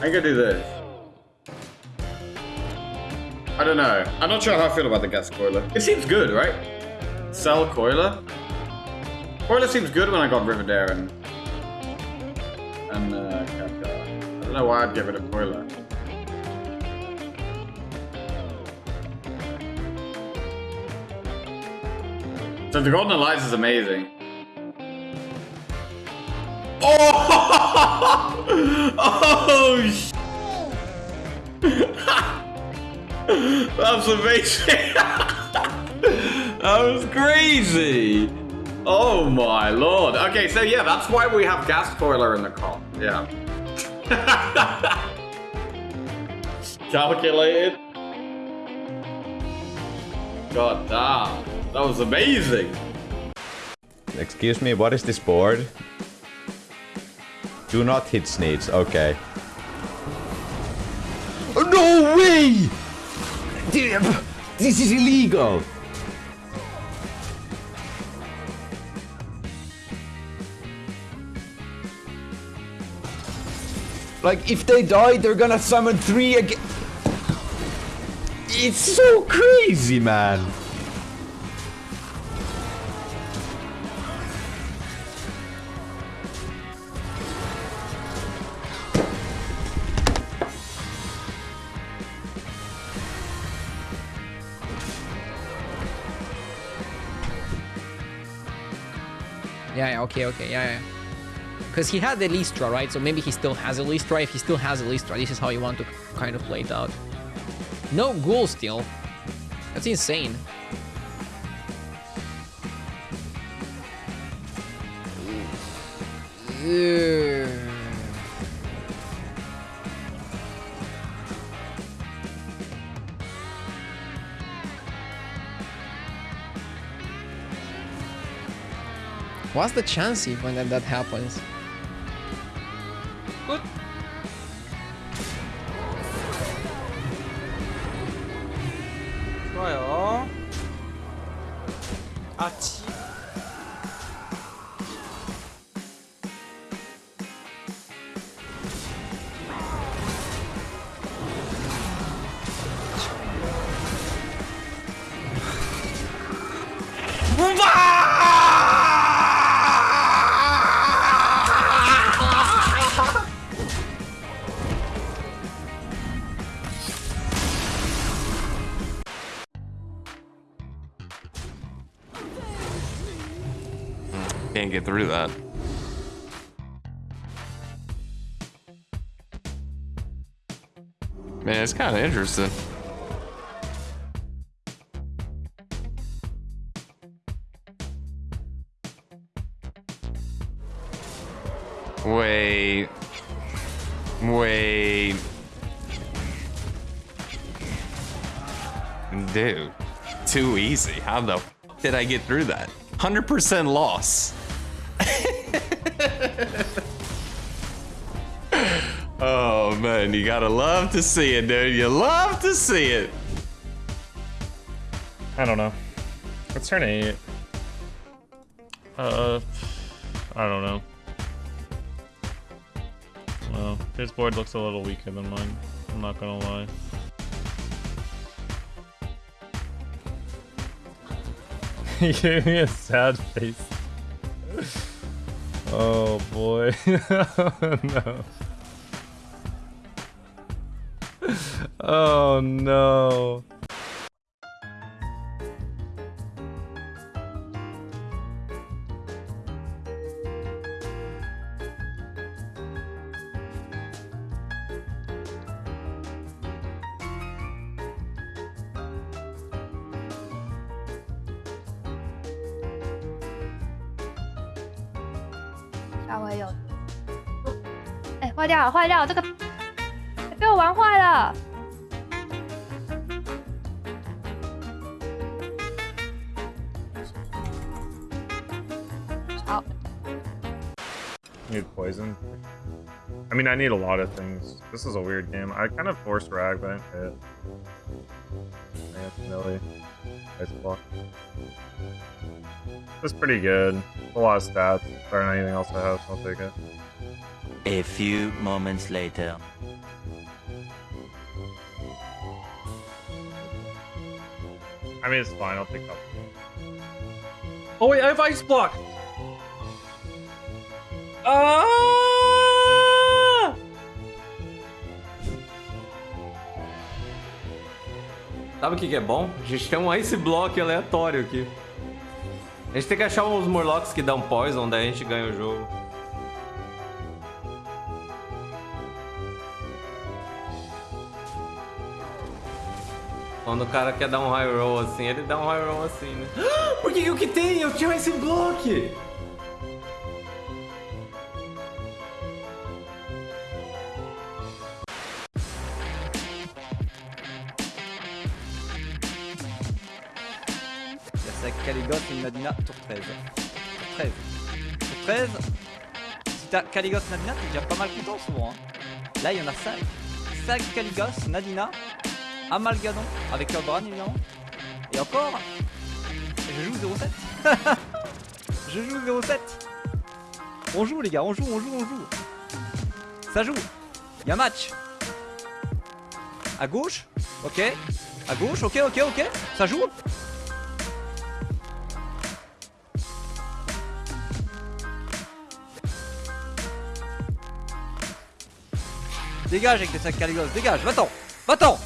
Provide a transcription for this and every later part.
I can do this. I don't know. I'm not sure how I feel about the gas coiler. It seems good, right? Cell coiler? Coiler seems good when I got Rivendare and... And, uh, I don't know why I'd get rid of coiler. So the Golden Alliance is amazing. Oh! Oh! sh- That's amazing. that was crazy. Oh my lord. Okay, so yeah, that's why we have gas coiler in the car. Yeah. Calculated. God damn. That was amazing. Excuse me, what is this board? Do not hit Sneeds, okay. Oh, no way! This is illegal! Like, if they die, they're gonna summon three again. It's so crazy, man. Yeah, yeah, okay, okay, yeah, yeah. Because he had the Lystra, right? So maybe he still has a Lystra. If he still has a Lystra, this is how you want to kind of play it out. No ghoul still. That's insane. What's the chance if when that, that happens? Good. 좋아요. 아치. Get through that. Man, it's kind of interesting. Wait. Wait. Dude, too easy. How the did I get through that? 100% loss. oh man, you gotta love to see it, dude. You love to see it. I don't know. It's turn eight. Uh, I don't know. Well, his board looks a little weaker than mine. I'm not gonna lie. he gave me a sad face. Oh boy. Oh, no. Oh no. 稍微有，哎，坏掉了，坏掉了，这个被我玩坏了。好，Need poison. I mean, I need a lot of things. This is a weird game. I kind of forced Rag, but I didn't hit. Man, Millie. Nice block. It's pretty good. A lot of stats. Better than anything else I have, so I'll take it. A few moments later. I mean, it's fine. I'll take up. Oh, wait, I have Ice Block! Oh! Sabe o que, é bom? A gente tem um ice block aleatório aqui. A gente tem que achar uns Murlocs que dão poison, daí a gente ganha o jogo. Quando o cara quer dar um high roll assim, ele dá um high roll assim, né? Por que que eu? Eu tinha esse block! Il y a Sag Caligos et Nadina, tour 13. Tour 13. Tour 13, si t'as Caligos, Nadina, t'es déjà pas mal content souvent. hein. Là, il y en a 5. Sag Caligos, Nadina, Amalgadon, avec Eldran évidemment. Et encore, je joue 0-7. je joue 0-7. On joue les gars, on joue, on joue, on joue. Ça joue. Il y a match. À gauche, ok. À gauche, ok, ok, ok. Ça joue. Dégage avec tes sacs dégage, va-t'en Va-t'en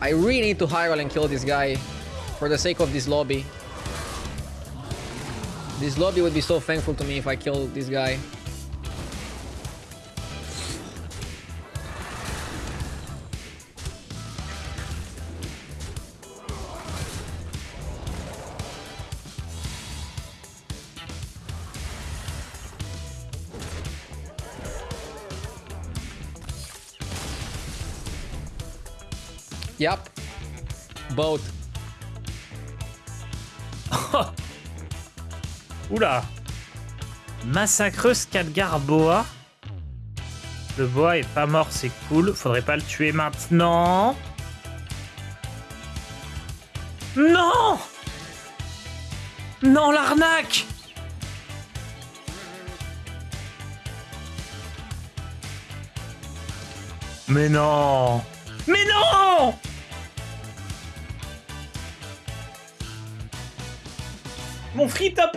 I really need to roll and kill this guy for the sake of this lobby. This lobby would be so thankful to me if I kill this guy. Yep. Both. Oula Massacreuse Khadgar Boa. Le boa est pas mort, c'est cool. Faudrait pas le tuer maintenant. Non Non, l'arnaque Mais non Mais non Mon frite à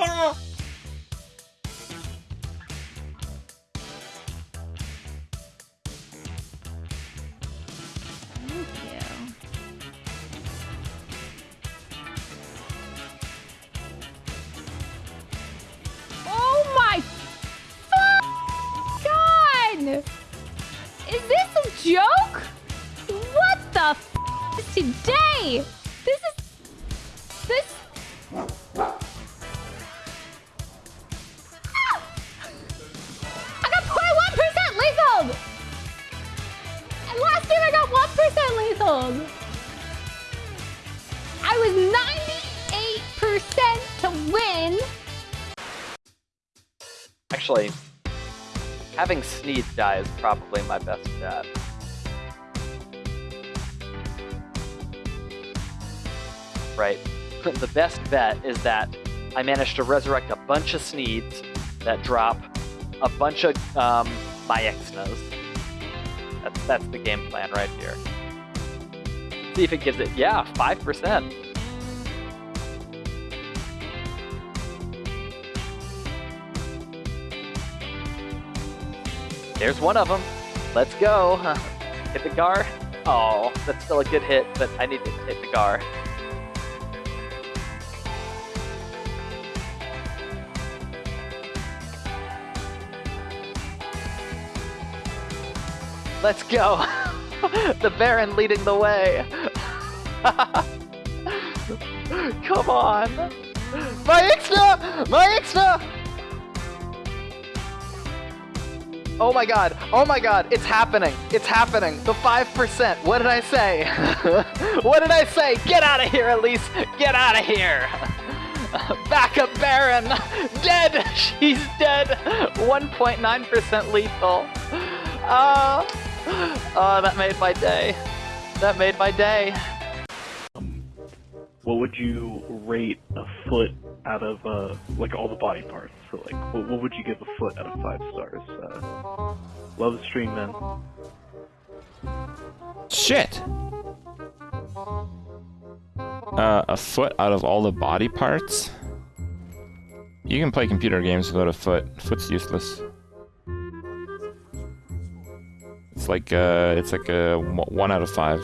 This is this. Ah! I got 0.1% lethal! And last I got 1% lethal! I was 98% to win! Actually, having Sneed die is probably my best bet. Right. The best bet is that I managed to resurrect a bunch of Sneeds that drop a bunch of um, my Maexxnas. That's, that's the game plan right here. See if it gives it, yeah, 5%. There's one of them. Let's go. Hit the Gar. Oh, that's still a good hit, but I need to hit the Gar. Let's go. the Baron leading the way. Come on. My Maexxna! My Maexxna! Oh my god. Oh my god. It's happening. It's happening. The 5%. What did I say? what did I say? Get out of here, Elise. Get out of here. Backup Baron. Dead. She's dead. 1.9% lethal. Uh, oh, that made my day. That made my day. What would you rate a foot out of uh, like all the body parts. So like, what, what would you give a foot out of five stars? Uh, love the stream, man. Shit. Uh, a foot out of all the body parts. You can play computer games without a foot. Foot's useless. Like uh, it's like a one out of five.